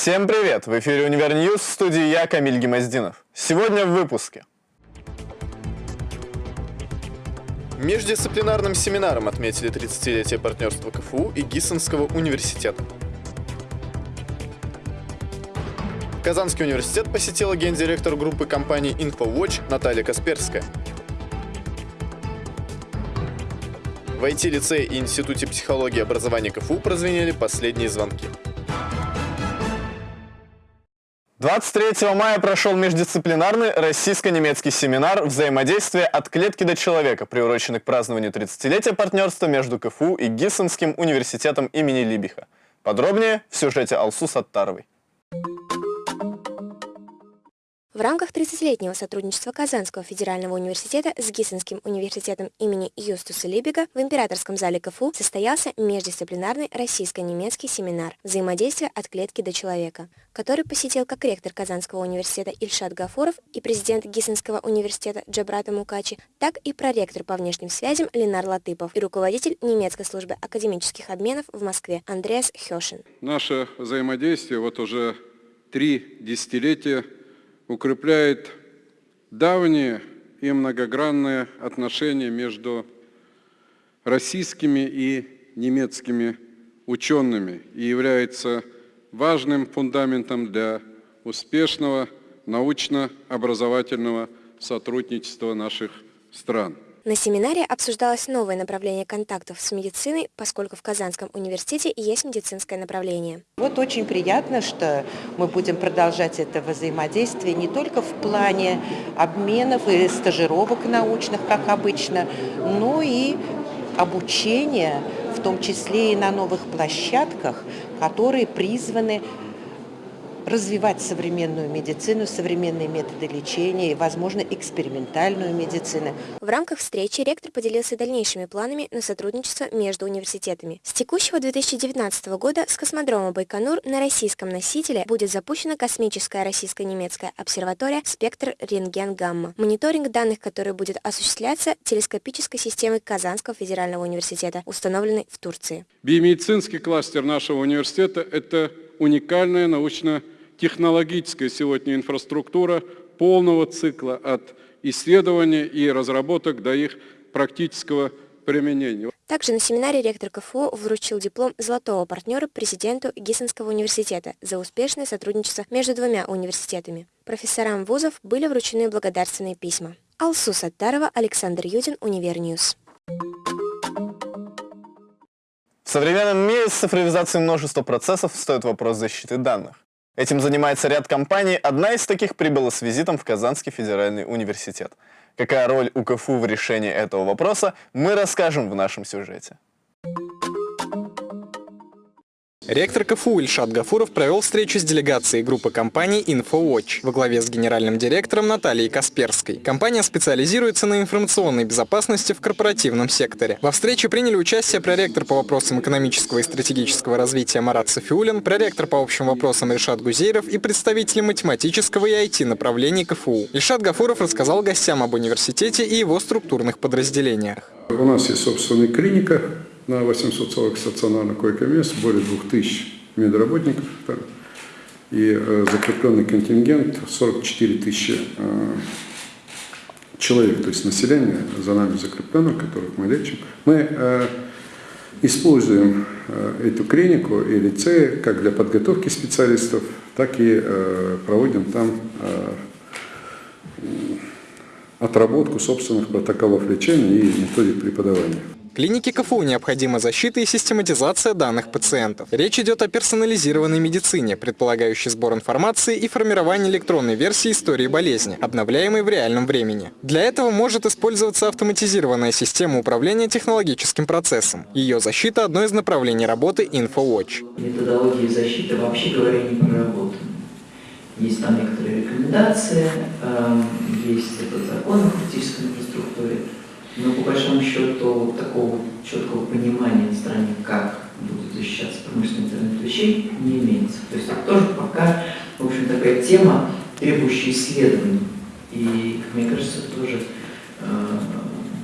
Всем привет! В эфире Univer News, в студии я, Камиль Гемоздинов. Сегодня в выпуске. Междисциплинарным семинаром отметили 30-летие партнерства КФУ и Гиссенского университета. Казанский университет посетила гендиректор группы компании InfoWatch Наталья Касперская. В IT-лицее и Институте психологии и образования КФУ прозвенели последние звонки. 23 мая прошел междисциплинарный российско-немецкий семинар «Взаимодействие от клетки до человека», приуроченный к празднованию 30-летия партнерства между КФУ и Гиссенским университетом имени Либиха. Подробнее в сюжете Алсу Саттаровой. В рамках 30-летнего сотрудничества Казанского федерального университета с Гиссенским университетом имени Юстуса Либига в Императорском зале КФУ состоялся междисциплинарный российско-немецкий семинар «Взаимодействие от клетки до человека», который посетил как ректор Казанского университета Ильшат Гафуров и президент Гиссенского университета Джабрата Мукачи, так и проректор по внешним связям Ленар Латыпов и руководитель немецкой службы академических обменов в Москве Андреас Хешин. Наше взаимодействие вот уже три десятилетия укрепляет давние и многогранные отношения между российскими и немецкими учеными и является важным фундаментом для успешного научно-образовательного сотрудничества наших стран. На семинаре обсуждалось новое направление контактов с медициной, поскольку в Казанском университете есть медицинское направление. Вот очень приятно, что мы будем продолжать это взаимодействие не только в плане обменов и стажировок научных, как обычно, но и обучения, в том числе и на новых площадках, которые призваны развивать современную медицину, современные методы лечения и, возможно, экспериментальную медицину. В рамках встречи ректор поделился дальнейшими планами на сотрудничество между университетами. С текущего 2019 года с космодрома Байконур на российском носителе будет запущена космическая российско-немецкая обсерватория «Спектр рентген-гамма», мониторинг данных, который будет осуществляться телескопической системой Казанского федерального университета, установленной в Турции. Биомедицинский кластер нашего университета – это уникальная научная технологическая сегодня инфраструктура полного цикла от исследования и разработок до их практического применения. Также на семинаре ректор КФУ вручил диплом золотого партнера президенту Гиссенского университета за успешное сотрудничество между двумя университетами. Профессорам вузов были вручены благодарственные письма. Алсу Саттарова, Александр Юдин, Univer News. В современном мире с цифровизацией множества процессов стоит вопрос защиты данных. Этим занимается ряд компаний. Одна из таких прибыла с визитом в Казанский федеральный университет. Какая роль у КФУ в решении этого вопроса, мы расскажем в нашем сюжете. Ректор КФУ Ильшат Гафуров провел встречу с делегацией группы компаний InfoWatch во главе с генеральным директором Натальей Касперской. Компания специализируется на информационной безопасности в корпоративном секторе. Во встрече приняли участие проректор по вопросам экономического и стратегического развития Марат Софиулин, проректор по общим вопросам Ильшат Гузейров и представители математического и IT направлений КФУ. Ильшат Гафуров рассказал гостям об университете и его структурных подразделениях. У нас есть собственная клиника, на 840 стационарных койко-мест, более 2000 медработников там, и э, закрепленный контингент 44 тысячи э, человек, то есть население за нами закреплено, которых мы лечим. Мы э, используем э, эту клинику и лицеи как для подготовки специалистов, так и э, проводим там э, отработку собственных протоколов лечения и методик преподавания. Клинике КФУ необходима защита и систематизация данных пациентов. Речь идет о персонализированной медицине, предполагающей сбор информации и формирование электронной версии истории болезни, обновляемой в реальном времени. Для этого может использоваться автоматизированная система управления технологическим процессом. Ее защита – одно из направлений работы InfoWatch. Методологии защиты, вообще говоря, не проработаны. Есть там некоторые рекомендации, эм, есть этот закон о инфраструктуре, но по большому счету такого четкого понимания на стороне, как будет защищаться промышленный интернет вещей, не имеется. То есть это тоже пока, в общем, такая тема, требующая исследований. И, как мне кажется, тоже э,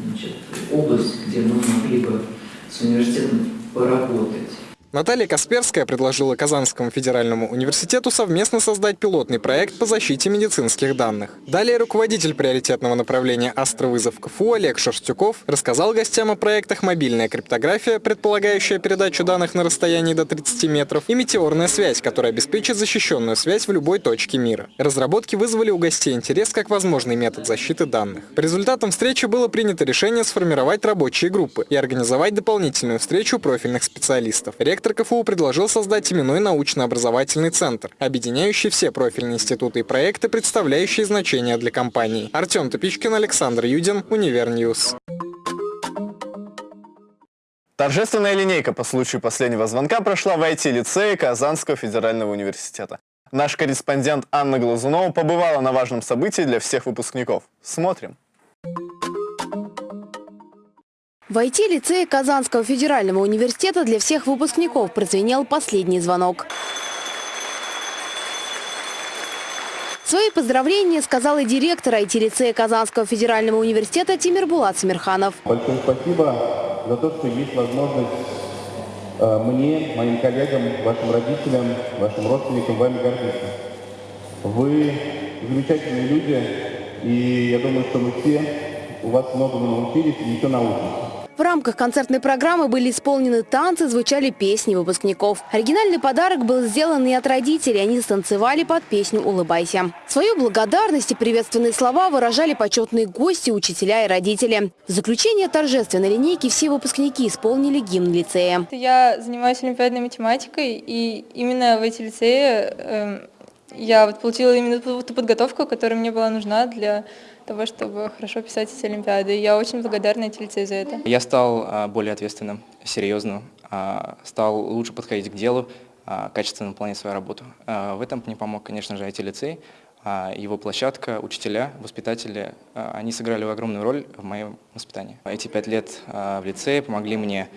значит, область, где мы могли бы с университетом поработать. Наталья Касперская предложила Казанскому федеральному университету совместно создать пилотный проект по защите медицинских данных. Далее руководитель приоритетного направления «Астровызов КФУ» Олег Шерстюков рассказал гостям о проектах «Мобильная криптография», предполагающая передачу данных на расстоянии до 30 метров, и «Метеорная связь», которая обеспечит защищенную связь в любой точке мира. Разработки вызвали у гостей интерес как возможный метод защиты данных. По результатам встречи было принято решение сформировать рабочие группы и организовать дополнительную встречу профильных специалистов. КФУ предложил создать именной научно-образовательный центр, объединяющий все профильные институты и проекты, представляющие значение для компании. Артем Топичкин, Александр Юдин, Univer News. Торжественная линейка по случаю последнего звонка прошла в IT-лицее Казанского федерального университета. Наш корреспондент Анна Глазунова побывала на важном событии для всех выпускников. Смотрим. В IT-лицее Казанского федерального университета для всех выпускников прозвенел последний звонок. Свои поздравления сказал и директор IT-лицея Казанского федерального университета Тимир Булат Самирханов. Большое спасибо за то, что есть возможность э, мне, моим коллегам, вашим родителям, вашим родственникам вами гордиться. Вы замечательные люди, и я думаю, что мы все у вас многому научились и еще научимся. В рамках концертной программы были исполнены танцы, звучали песни выпускников. Оригинальный подарок был сделан и от родителей. Они станцевали под песню «Улыбайся». Свою благодарность и приветственные слова выражали почетные гости, учителя и родители. В заключение торжественной линейки все выпускники исполнили гимн лицея. Я занимаюсь олимпиадной математикой, и именно в эти лицеи э, я вот получила именно ту, подготовку, которая мне была нужна для того, чтобы хорошо писать эти олимпиады. Я очень благодарна Этильце за это. Я стал а, более ответственным, серьезным, а, стал лучше подходить к делу, а, качественно выполнять свою работу. В этом мне помог, конечно же, IT-лицей, его площадка, учителя, воспитатели, они сыграли огромную роль в моем воспитании. Эти пять лет в лицее помогли мне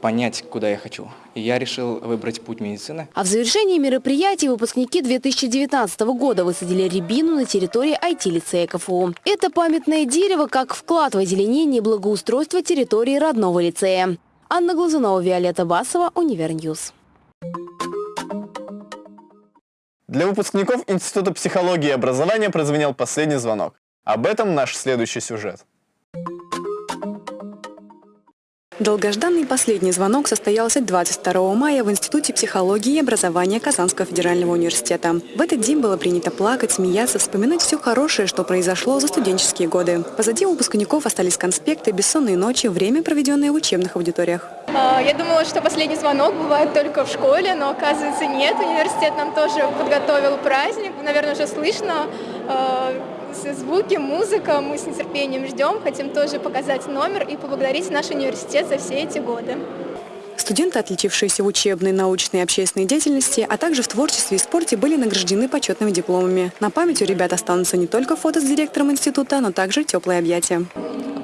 понять, куда я хочу. И я решил выбрать путь медицины. А в завершении мероприятия выпускники 2019 года высадили рябину на территории IT-лицея КФУ. Это памятное дерево как вклад в озеленение и благоустройство территории родного лицея. Анна Глазунова, Виолетта Басова, Univer News. Для выпускников Института психологии и образования прозвенел последний звонок. Об этом наш следующий сюжет. Долгожданный последний звонок состоялся 22 мая в Институте психологии и образования Казанского федерального университета. В этот день было принято плакать, смеяться, вспоминать все хорошее, что произошло за студенческие годы. Позади выпускников остались конспекты, бессонные ночи, время, проведенное в учебных аудиториях. А, я думала, что последний звонок бывает только в школе, но оказывается нет. Университет нам тоже подготовил праздник, наверное, уже слышно а, звуки, музыка. Мы с нетерпением ждем, хотим тоже показать номер и поблагодарить наш университет за все эти годы. Студенты, отличившиеся в учебной, научной и общественной деятельности, а также в творчестве и спорте, были награждены почетными дипломами. На память у ребят останутся не только фото с директором института, но также теплые объятия.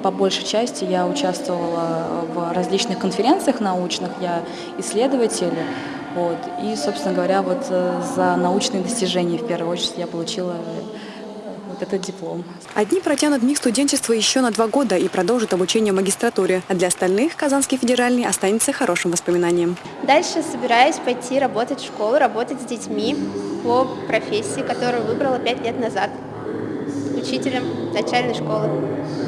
По большей части я участвовала в различных конференциях научных, я исследователь. Вот, и, собственно говоря, вот э, за научные достижения в первую очередь я получила вот этот диплом. Одни протянут миг студенчества еще на два года и продолжат обучение в магистратуре, а для остальных Казанский федеральный останется хорошим воспоминанием. Дальше собираюсь пойти работать в школу, работать с детьми по профессии, которую выбрала пять лет назад учителем начальной школы.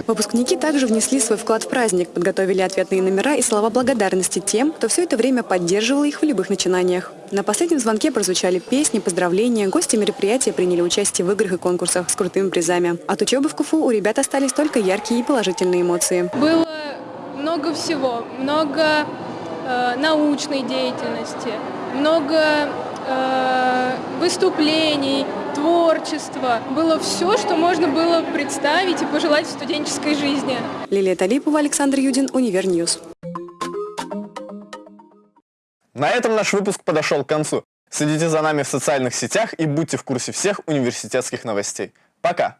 Выпускники также внесли свой вклад в праздник, подготовили ответные номера и слова благодарности тем, кто все это время поддерживал их в любых начинаниях. На последнем звонке прозвучали песни, поздравления, гости мероприятия приняли участие в играх и конкурсах с крутыми призами. От учебы в КФУ у ребят остались только яркие и положительные эмоции. Было много всего, много э, научной деятельности, много э, выступлений, творчество. Было все, что можно было представить и пожелать в студенческой жизни. Лилия Талипова, Александр Юдин, Univer News. На этом наш выпуск подошел к концу. Следите за нами в социальных сетях и будьте в курсе всех университетских новостей. Пока!